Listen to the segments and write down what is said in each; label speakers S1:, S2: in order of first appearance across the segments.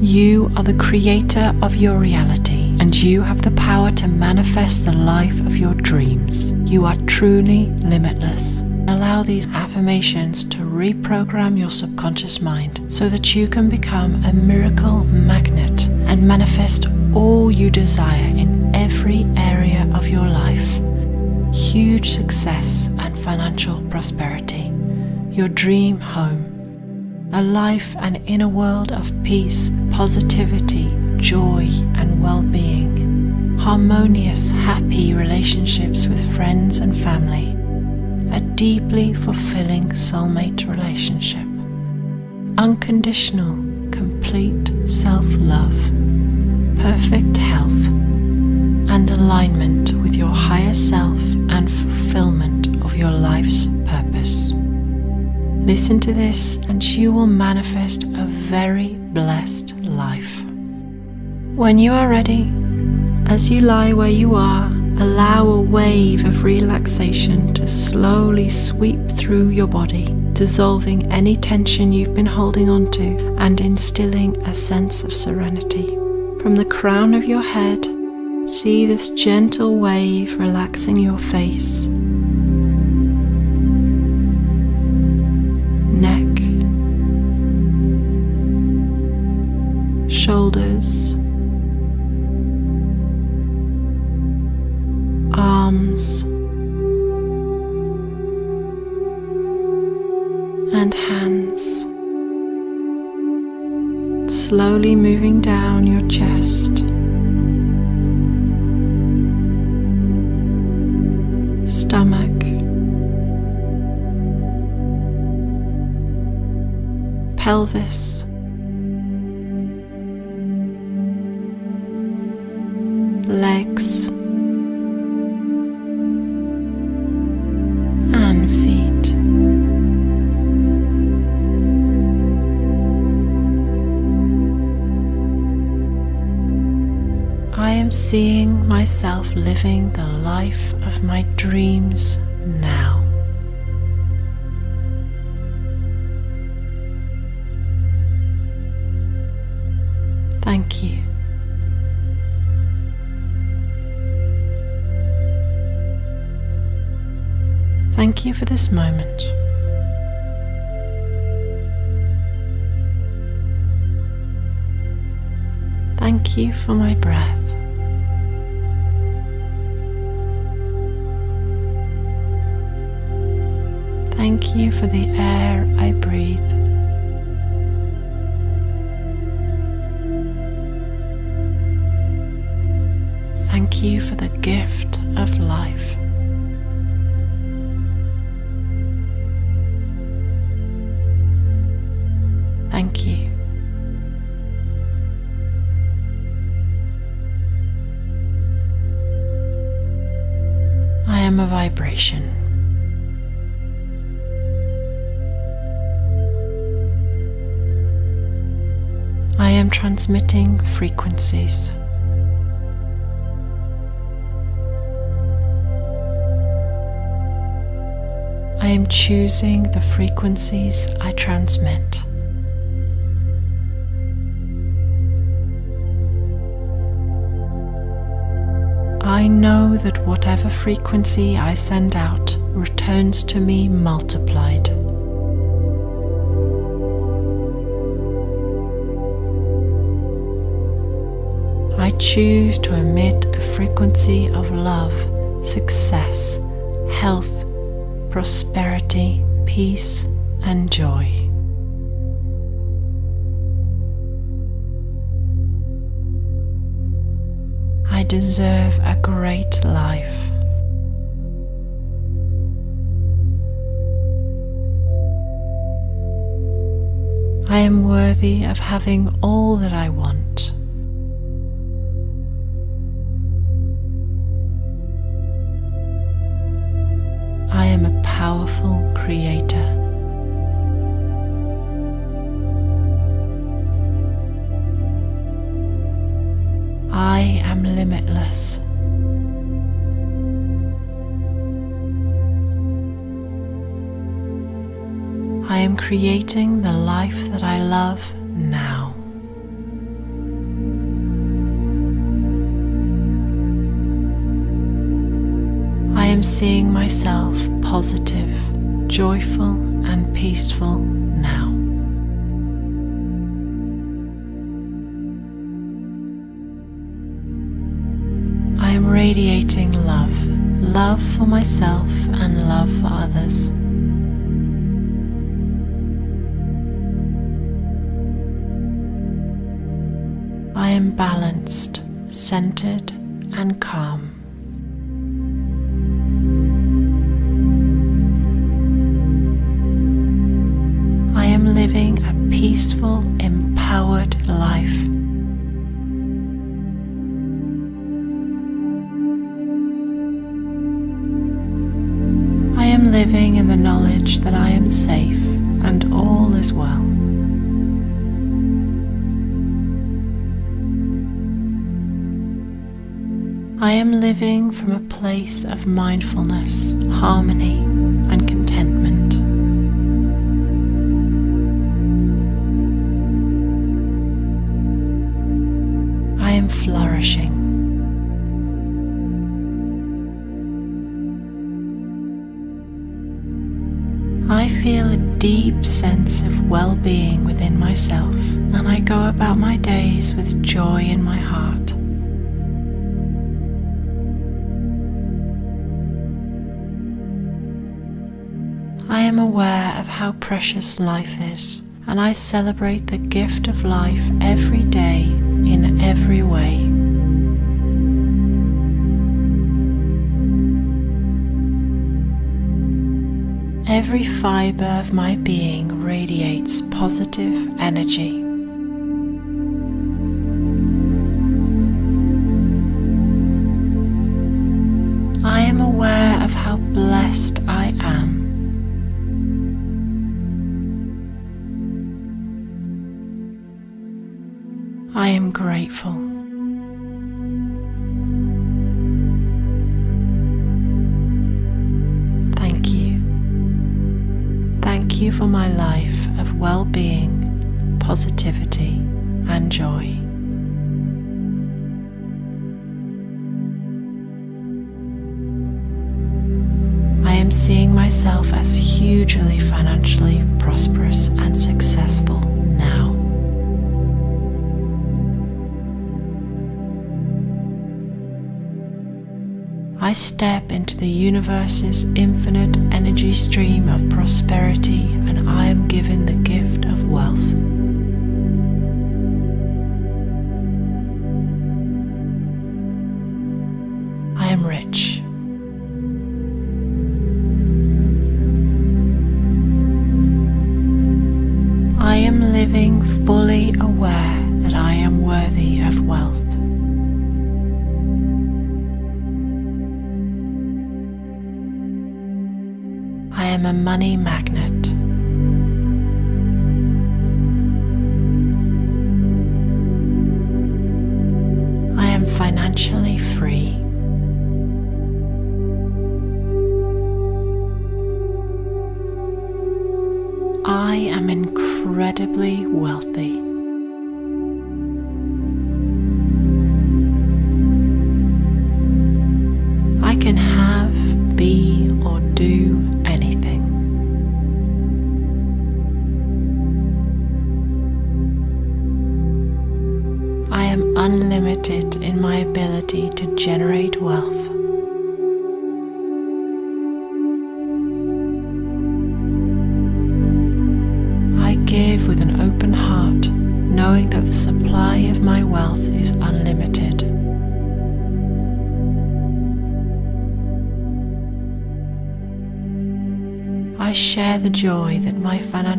S1: You are the creator of your reality and you have the power to manifest the life of your dreams. You are truly limitless. Allow these affirmations to reprogram your subconscious mind so that you can become a miracle magnet and manifest all you desire in every area of your life. Huge success and financial prosperity. Your dream home a life and inner world of peace, positivity, joy, and well being, harmonious, happy relationships with friends and family, a deeply fulfilling soulmate relationship, unconditional, complete self love, perfect health, and alignment with your higher self and fulfillment of your life's purpose. Listen to this, and you will manifest a very blessed life. When you are ready, as you lie where you are, allow a wave of relaxation to slowly sweep through your body, dissolving any tension you've been holding onto and instilling a sense of serenity. From the crown of your head, see this gentle wave relaxing your face shoulders, arms, and hands. Slowly moving down your chest. Stomach. Pelvis. Am seeing myself living the life of my dreams now. Thank you. Thank you for this moment. Thank you for my breath. Thank you for the air I breathe. Thank you for the gift of life. Thank you. I am a vibration. I am transmitting frequencies. I am choosing the frequencies I transmit. I know that whatever frequency I send out returns to me multiplied. I choose to emit a frequency of love, success, health, prosperity, peace, and joy. I deserve a great life. I am worthy of having all that I want. creating the life that I love now. I am seeing myself positive, joyful, and peaceful now. I am radiating love, love for myself and love for others. I am balanced, centered, and calm. Of mindfulness, harmony, and contentment. I am flourishing. I feel a deep sense of well being within myself, and I go about my days with joy in my heart. Aware of how precious life is, and I celebrate the gift of life every day in every way. Every fiber of my being radiates positive energy. Positivity, and joy. I am seeing myself as hugely financially prosperous and successful now. I step into the universe's infinite energy stream of prosperity and I am given the gift of wealth.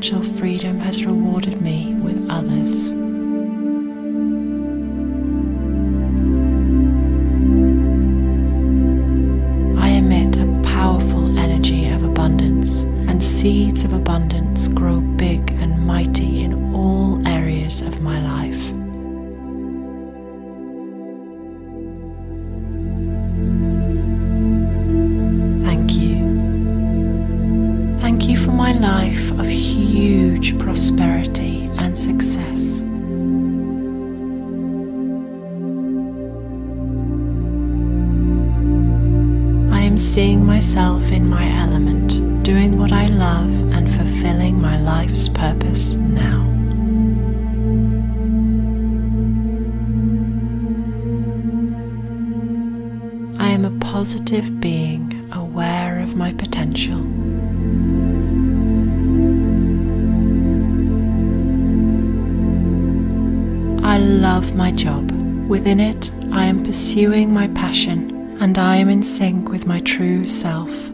S1: Financial freedom has rewarded me with others. I emit a powerful energy of abundance, and seeds of abundance myself in my element, doing what I love and fulfilling my life's purpose now. I am a positive being aware of my potential. I love my job. Within it, I am pursuing my passion and I am in sync with my true self.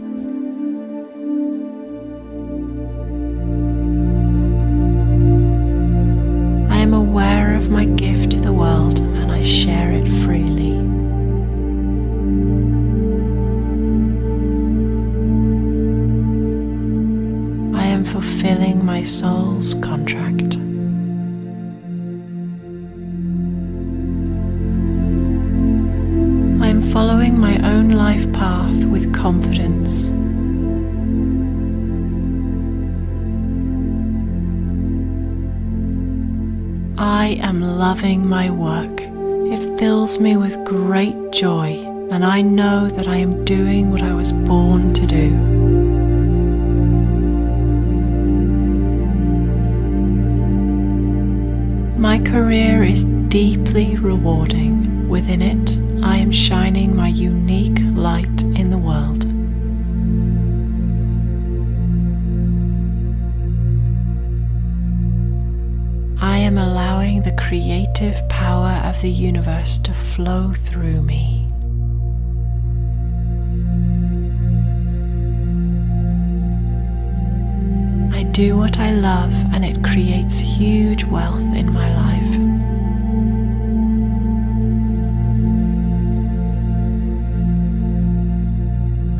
S1: My work. It fills me with great joy, and I know that I am doing what I was born to do. My career is deeply rewarding. Within it, I am shining my unique light of the universe to flow through me. I do what I love and it creates huge wealth in my life.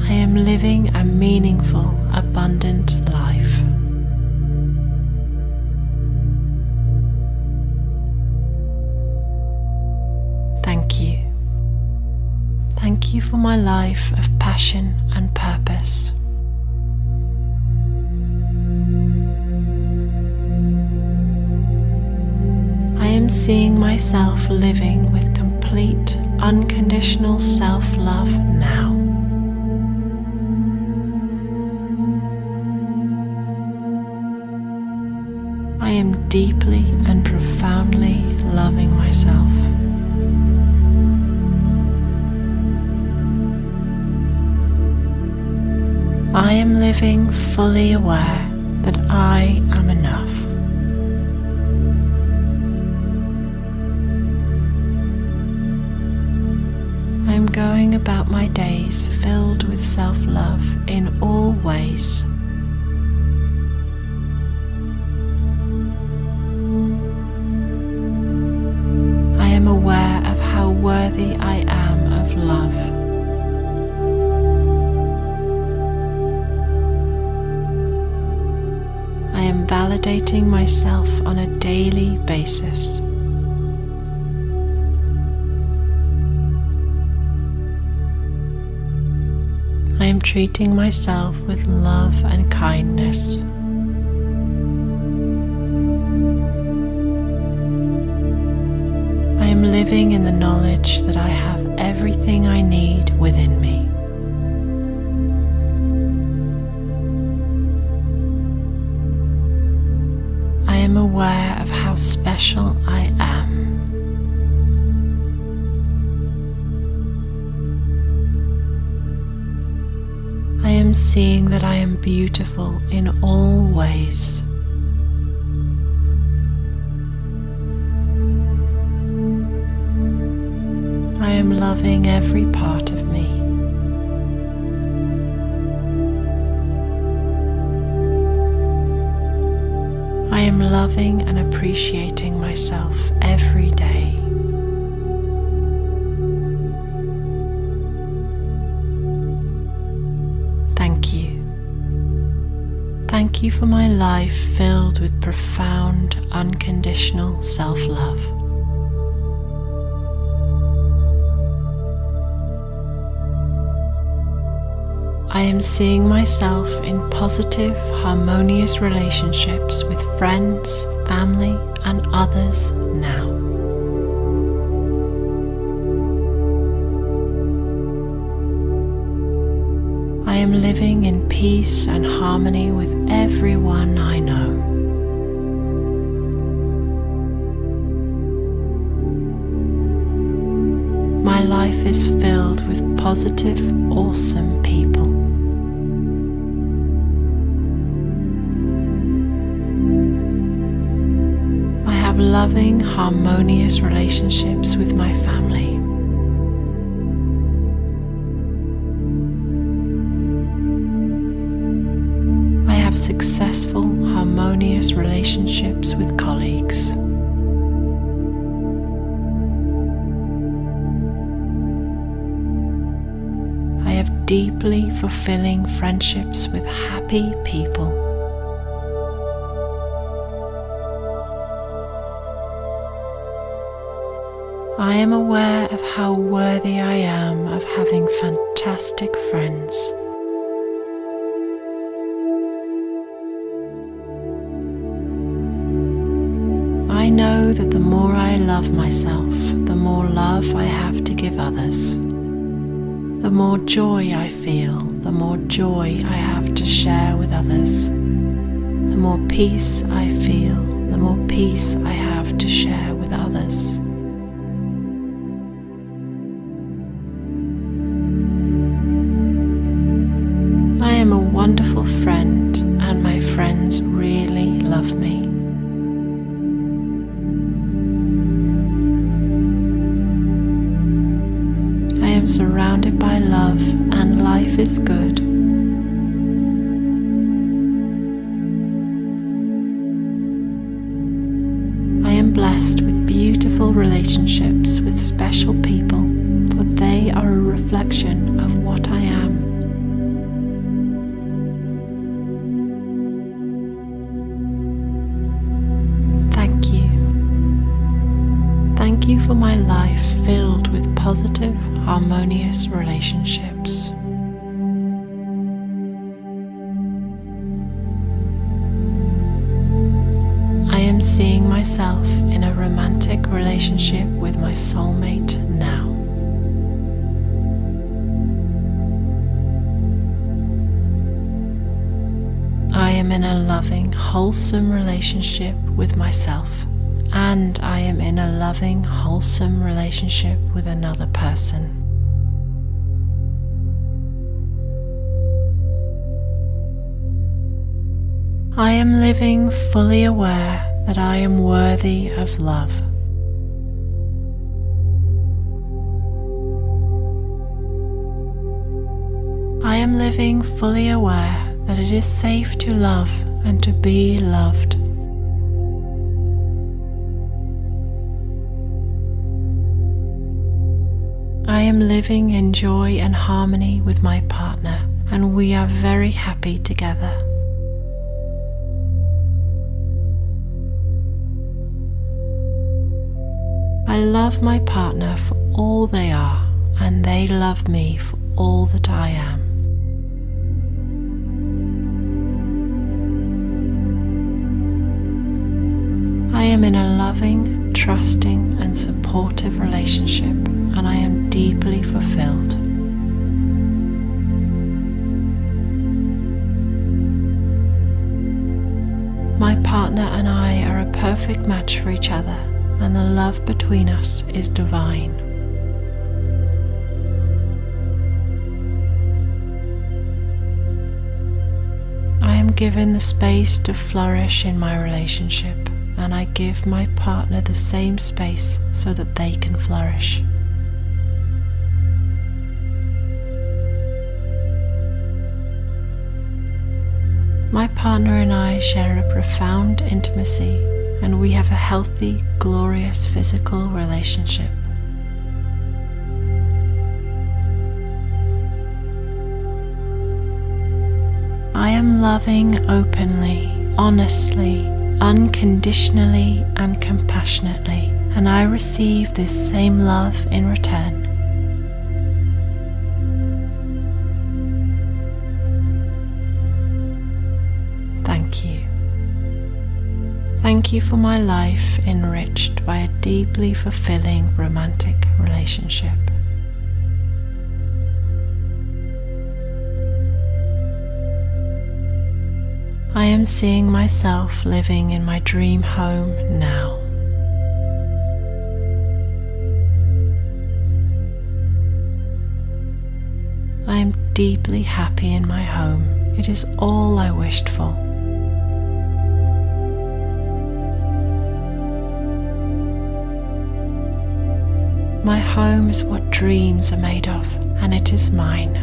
S1: I am living a meaningful, abundant You for my life of passion and purpose. I am seeing myself living with complete, unconditional self love now. I am deeply and profoundly loving myself. I am living fully aware that I am enough. I am going about my days filled with self love in all ways. Myself on a daily basis. I am treating myself with love and kindness. I am living in the knowledge that I have everything I need within me. Special I am. I am seeing that I am beautiful in all ways. I am loving every part of am loving and appreciating myself every day. Thank you. Thank you for my life filled with profound, unconditional self love. I am seeing myself in positive, harmonious relationships with friends, family, and others now. I am living in peace and harmony with everyone I know. My life is filled with positive, awesome people. Loving, harmonious relationships with my family. I have successful, harmonious relationships with colleagues. I have deeply fulfilling friendships with happy people. I am aware of how worthy I am of having fantastic friends. I know that the more I love myself, the more love I have to give others. The more joy I feel, the more joy I have to share with others. The more peace I feel, the more peace I have to share wonderful friend, and my friends really love me. I am surrounded by love, and life is good. Relationships. I am seeing myself in a romantic relationship with my soulmate now. I am in a loving, wholesome relationship with myself, and I am in a loving, wholesome relationship with another person. I am living fully aware that I am worthy of love. I am living fully aware that it is safe to love and to be loved. I am living in joy and harmony with my partner, and we are very happy together. I love my partner for all they are, and they love me for all that I am. I am in a loving, trusting, and supportive relationship, and I am deeply fulfilled. My partner and I are a perfect match for each other, and the love between us is divine. I am given the space to flourish in my relationship, and I give my partner the same space so that they can flourish. My partner and I share a profound intimacy, and we have a healthy, glorious physical relationship. I am loving openly, honestly, unconditionally, and compassionately, and I receive this same love in return. Thank you for my life enriched by a deeply fulfilling romantic relationship. I am seeing myself living in my dream home now. I am deeply happy in my home. It is all I wished for. My home is what dreams are made of, and it is mine.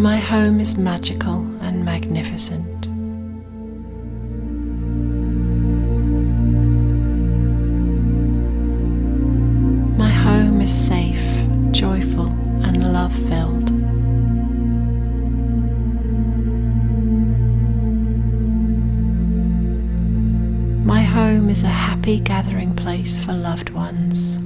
S1: My home is magical and magnificent. Home is a happy gathering place for loved ones.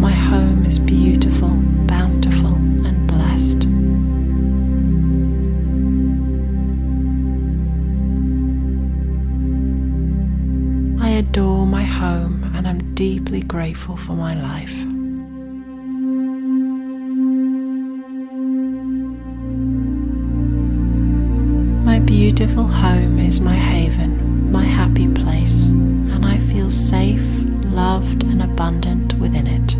S1: My home is beautiful, bountiful, and blessed. I adore my home and am deeply grateful for my life. Beautiful home is my haven, my happy place, and I feel safe, loved, and abundant within it.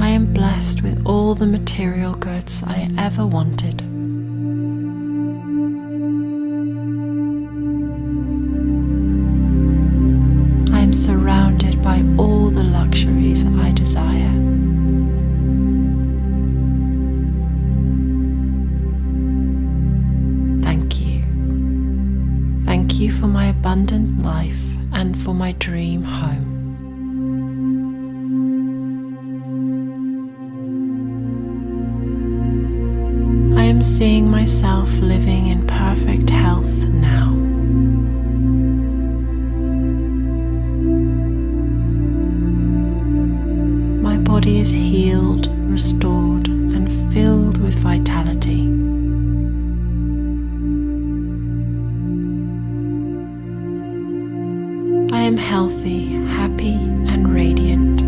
S1: I am blessed with all the material goods I ever wanted. Abundant life and for my dream home. I am seeing myself living in perfect health healthy, happy, and radiant.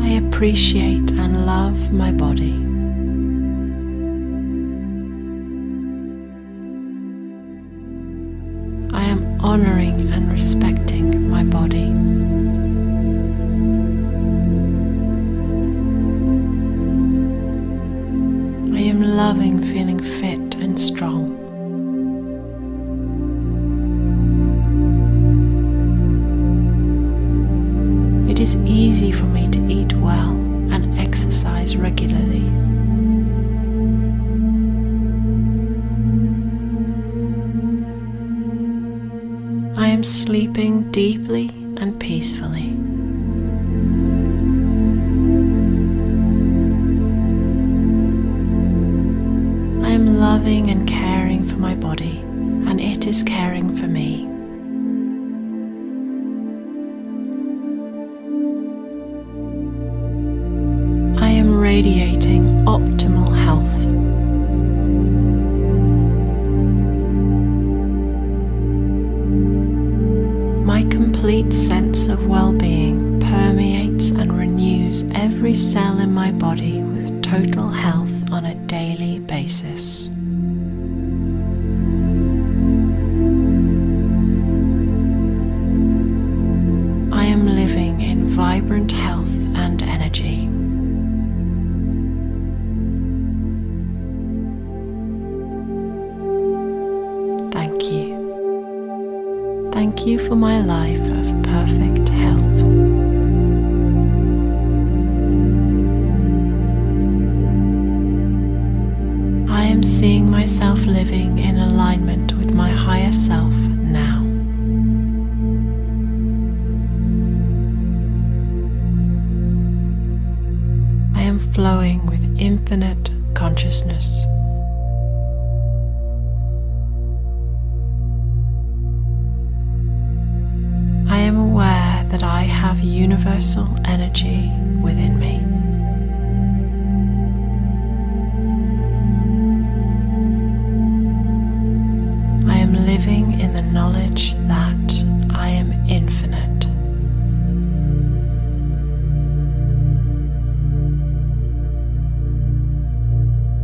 S1: I appreciate and love my body. Loving and caring for my body, and it is caring Thank you for my life of perfect health. I am seeing myself living in alignment with my higher self now. I am flowing with infinite consciousness. Universal energy within me. I am living in the knowledge that I am infinite.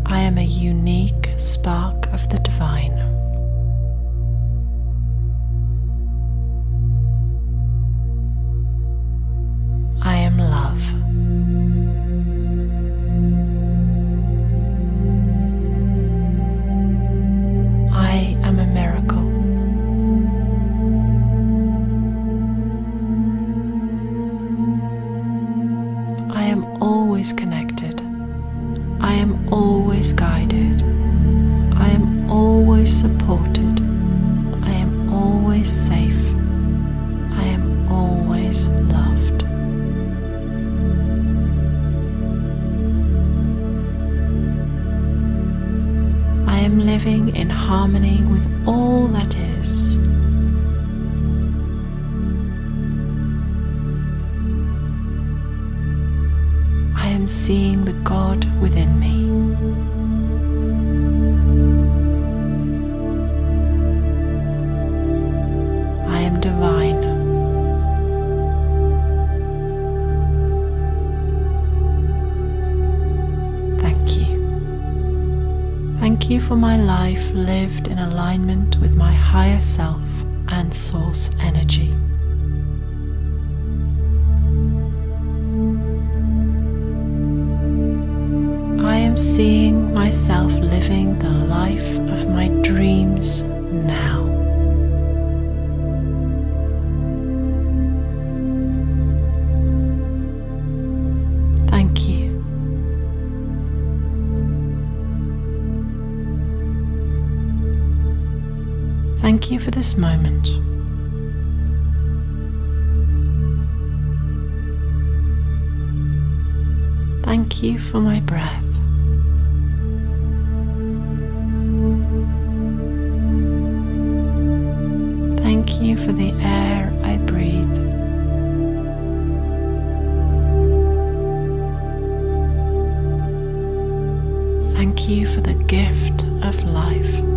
S1: I am a unique spark of the divine. In harmony with all that is. I am seeing the God within me. For my life lived in alignment with my higher self and source energy. I am seeing myself living the life of my dreams now. Thank you for this moment. Thank you for my breath. Thank you for the air I breathe. Thank you for the gift of life.